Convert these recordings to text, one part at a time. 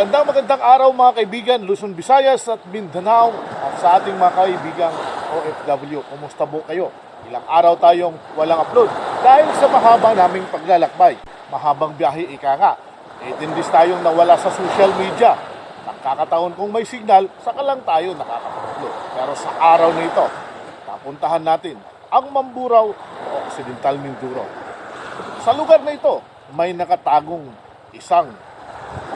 Magandang magandang araw mga kaibigan, Luzon, Visayas at Mindanao at sa ating mga kaibigang OFW. Kumusta po kayo? Ilang araw tayong walang upload dahil sa mahaba naming paglalakbay. Mahabang biyahe ika nga. 18 days tayong nawala sa social media. Nakakataon kung may signal, saka lang tayo nakakapag-upload. Pero sa araw na ito, papuntahan natin ang Mamburao o Occidental Mindoro. Sa lugar na ito, may nakatagong isang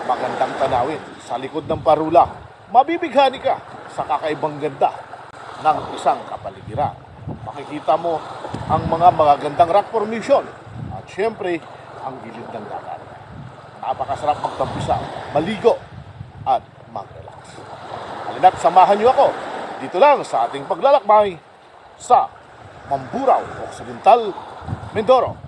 magandang tanawin sa likod ng parula. Mabibighani ka sa kakaibang ganda ng isang kapaligiran. Makikita mo ang mga magagandang rock formation at syempre ang gilid ng dagat. Napakasarap magtampisa, maligo at mag-relax. Halina't samahan niyo ako dito lang sa ating paglalakbay sa Mamburao, Occidental, Mindoro.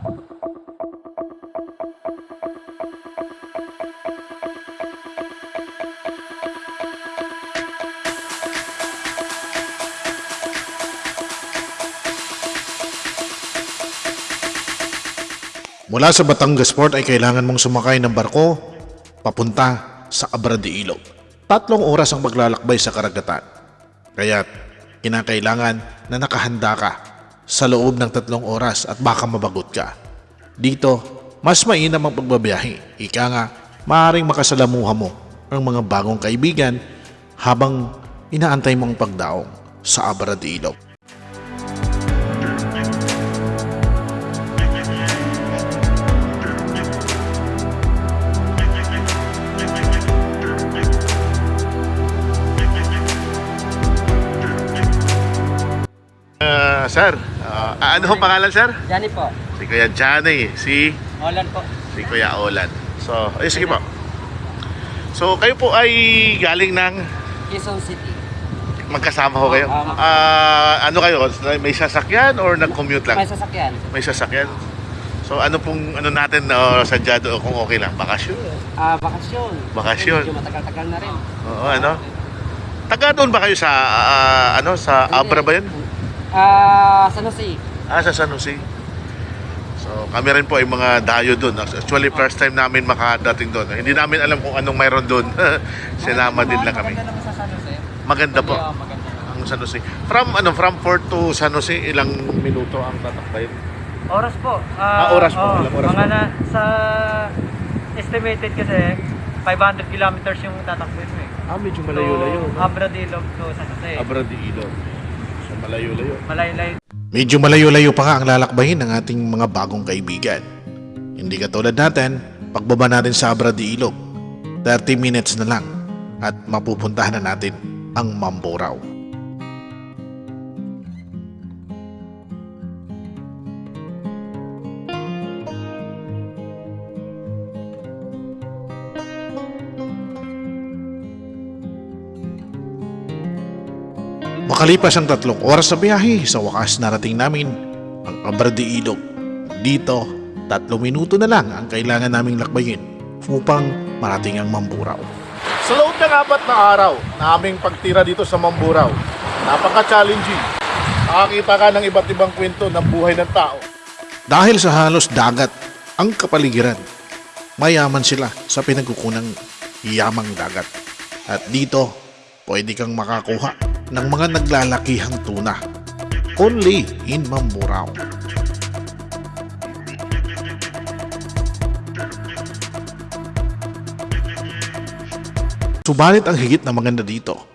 Mula sa Batangas Port ay kailangan mong sumakay ng barko papunta sa Abra de Ilog. Tatlong oras ang maglalakbay sa karagatan. Kaya kinakailangan na nakahanda ka sa loob ng tatlong oras at baka mabagot ka. Dito, mas mainam ang pagbabiyahe. Ika nga, maaaring makasalamuha mo ang mga bagong kaibigan habang inaantay mong pagdaong sa Abra de Ilog. Sir, ah, ano ho pangalan sir? Johnny po. Si Kuya Johnny, si Olan po. si Kuya Olan. So, ay sige po. So, kayo po ay galing ng Quezon City. magkasama ho kayo. Oo, Ah, ano kayo? May sasakyan or nag-commute lang? May sasakyan. May sasakyan. So, ano pong ano natin uh, sadya doon kung okay lang? Bakasyon? Ah, bakasyon. Bakasyon. Medyo matagal-tagal na rin. Oo, ano? Taga doon ba kayo sa ah, ano sa Abra ba 'yun? Ah, San Jose. Ah, sa San Jose. So, kami rin po ay mga dayo doon. Actually, first time namin makadating doon. Hindi namin alam kung anong mayroon doon. Sinama din lang kami. Maganda naman sa San Jose. Maganda po. Maganda. Ang San Jose. From ano, from Fort to San Jose, ilang minuto ang tatakbayin? Oras po. Ah, oras po. Ilang oras mga po? na, sa estimated kasi 500 kilometers yung tatakbuhin mo eh. Ah, medyo So, Abradilog to San Jose. Abra de Ilog. So, malayo-layo. Malayo-layo Medyo malayo-layo pa nga ang lalakbayin ng ating mga bagong kaibigan. Hindi katulad natin, pagbaba natin sa Abra de Ilog, 30 minutes na lang at mapupuntahan na natin ang Mamburao. Makalipas ang tatlong oras sa biyahe, sa wakas narating namin ang Abra de Ilog. Dito, tatlong minuto na lang ang kailangan naming lakbayin upang marating ang Mamburao. Sa loob ng apat na araw na aming pagtira dito sa Mamburao, napaka-challenging. Makakita ka ng iba't ibang kwento ng buhay ng tao. Dahil sa halos dagat ang kapaligiran, mayaman sila sa pinagkukunang yamang dagat. At dito, pwede kang makakuha ng mga naglalakihang tuna. Only in Mamburao. Subalit ang higit na maganda dito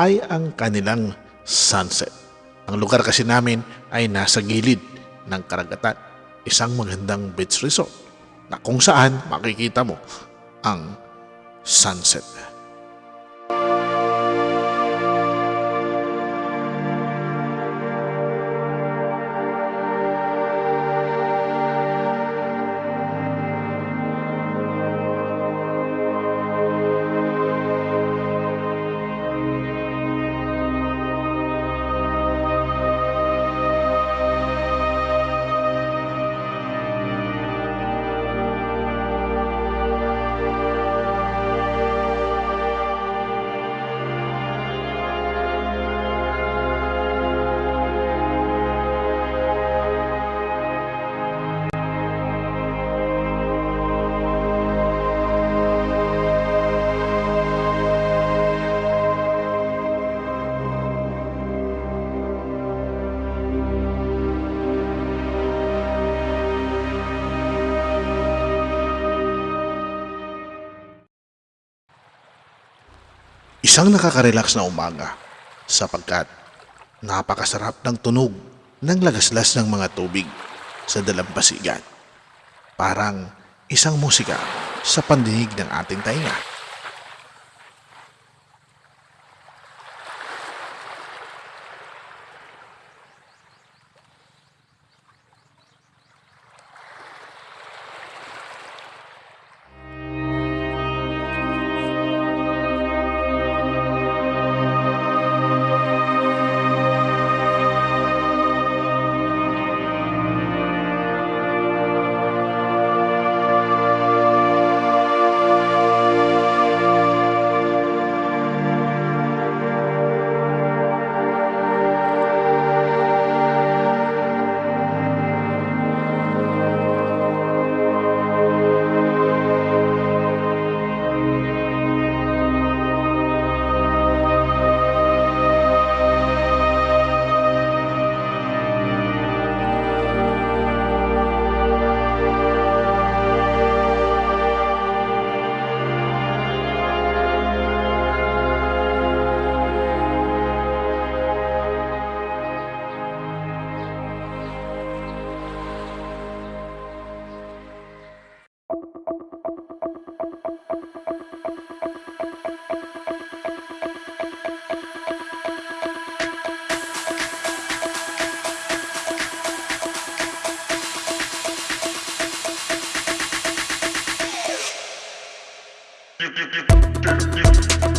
ay ang kanilang sunset. Ang lugar kasi namin ay nasa gilid ng karagatan. Isang magandang beach resort na kung saan makikita mo ang sunset. Isang nakaka-relax na umaga sapagkat napakasarap ng tunog ng lagaslas ng mga tubig sa dalampasigan. Parang isang musika sa pandinig ng ating tainga. Thank you.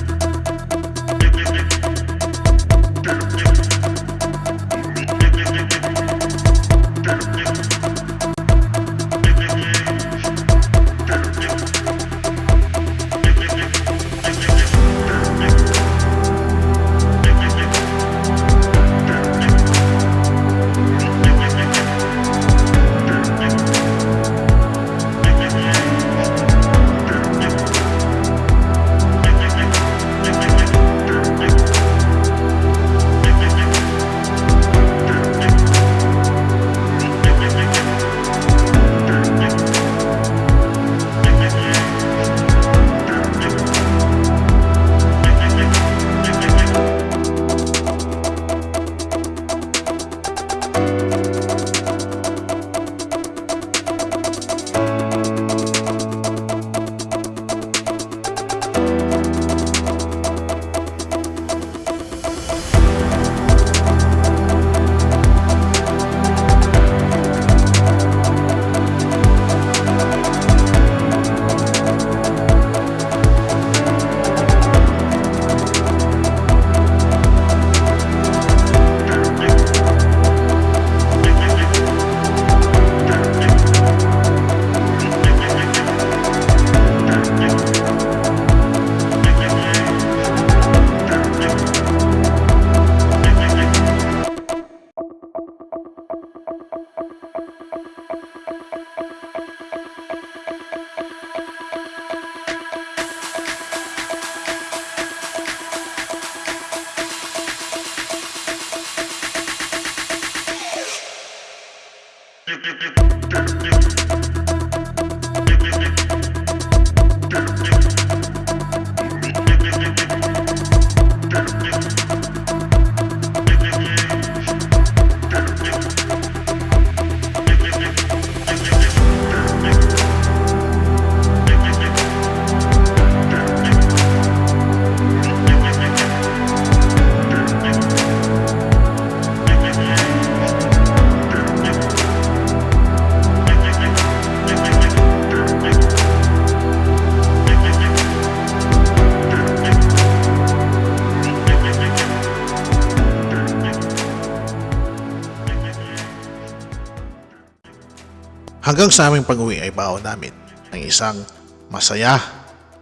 Hanggang sa aming pag-uwi ay baon namin ng isang masaya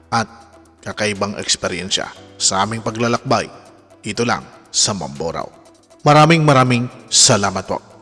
at kakaibang eksperyensya sa aming paglalakbay dito lang sa Mamboraw. Maraming maraming salamat po.